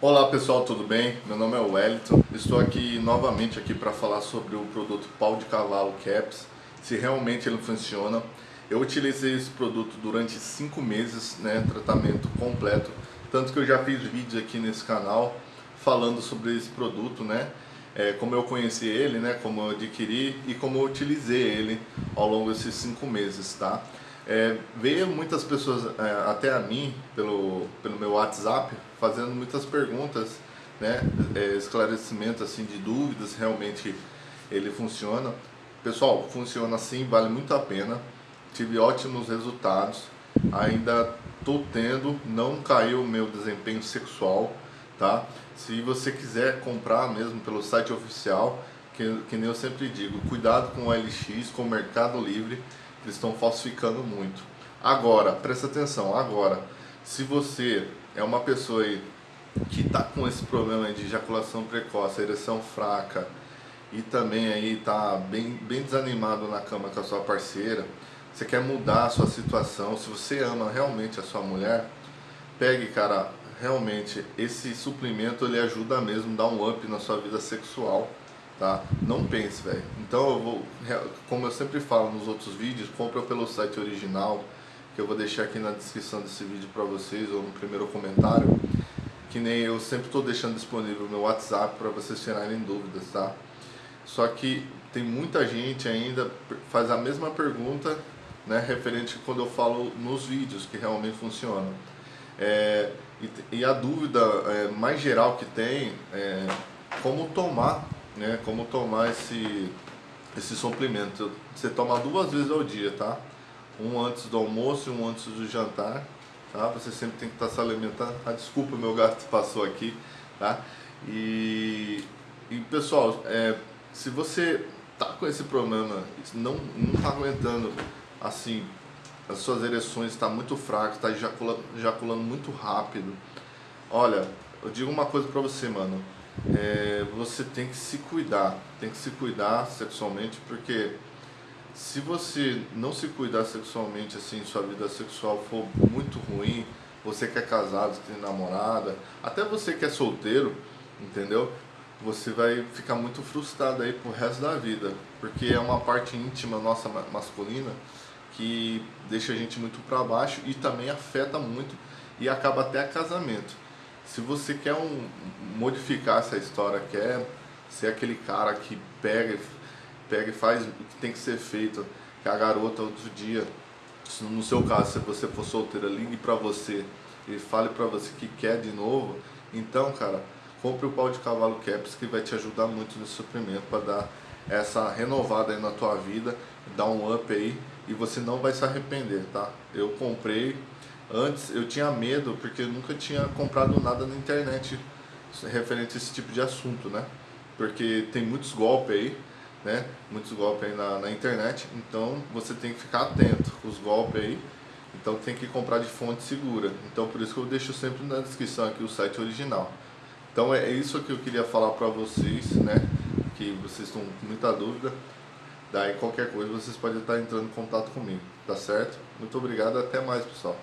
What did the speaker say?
Olá pessoal, tudo bem? Meu nome é Wellington, estou aqui novamente aqui para falar sobre o produto pau de cavalo Caps, se realmente ele funciona. Eu utilizei esse produto durante 5 meses, né, tratamento completo, tanto que eu já fiz vídeos aqui nesse canal falando sobre esse produto, né, é, como eu conheci ele, né, como eu adquiri e como eu utilizei ele ao longo desses 5 meses, tá? É, veio muitas pessoas é, até a mim, pelo, pelo meu WhatsApp, fazendo muitas perguntas, né, é, esclarecimento assim, de dúvidas, realmente ele funciona. Pessoal, funciona assim, vale muito a pena, tive ótimos resultados, ainda estou tendo, não caiu o meu desempenho sexual, tá? Se você quiser comprar mesmo pelo site oficial, que, que nem eu sempre digo, cuidado com o LX, com o Mercado Livre, eles estão falsificando muito. Agora, presta atenção, agora, se você é uma pessoa aí que está com esse problema de ejaculação precoce, ereção fraca e também aí está bem, bem desanimado na cama com a sua parceira, você quer mudar a sua situação, se você ama realmente a sua mulher, pegue, cara, realmente esse suplemento ele ajuda mesmo a dar um up na sua vida sexual tá? Não pense, velho. Então eu vou, como eu sempre falo nos outros vídeos, compra pelo site original, que eu vou deixar aqui na descrição desse vídeo para vocês ou no primeiro comentário, que nem eu sempre estou deixando disponível meu WhatsApp para vocês tirarem dúvidas, tá? Só que tem muita gente ainda faz a mesma pergunta, né, referente quando eu falo nos vídeos que realmente funcionam. É, e, e, a dúvida é, mais geral que tem é como tomar né, como tomar esse, esse suplemento. Você toma duas vezes ao dia, tá? Um antes do almoço e um antes do jantar, tá? Você sempre tem que estar se alimentando. Ah, desculpa, meu gato passou aqui, tá? E, e pessoal, é, se você tá com esse problema, não, não tá aguentando, assim, as suas ereções está muito fraco, está ejaculando, ejaculando muito rápido. Olha, eu digo uma coisa para você, mano é, você tem que se cuidar, tem que se cuidar sexualmente, porque se você não se cuidar sexualmente, assim, sua vida sexual for muito ruim, você que é casado, que tem namorada, até você que é solteiro, entendeu? Você vai ficar muito frustrado aí pro resto da vida, porque é uma parte íntima nossa masculina que deixa a gente muito para baixo e também afeta muito e acaba até casamento. Se você quer um, modificar essa história, quer ser aquele cara que pega, pega e faz o que tem que ser feito, que a garota outro dia, no seu caso, se você for solteira, ligue pra você e fale pra você que quer de novo, então, cara, compre o pau de cavalo Caps que vai te ajudar muito no suprimento para dar essa renovada aí na tua vida, dar um up aí e você não vai se arrepender, tá? Eu comprei, Antes eu tinha medo porque eu nunca tinha comprado nada na internet referente a esse tipo de assunto, né? Porque tem muitos golpes aí, né? Muitos golpes aí na, na internet, então você tem que ficar atento com os golpes aí. Então tem que comprar de fonte segura. Então por isso que eu deixo sempre na descrição aqui o site original. Então é isso que eu queria falar para vocês, né? Que vocês estão com muita dúvida. Daí qualquer coisa vocês podem estar entrando em contato comigo, tá certo? Muito obrigado, até mais pessoal.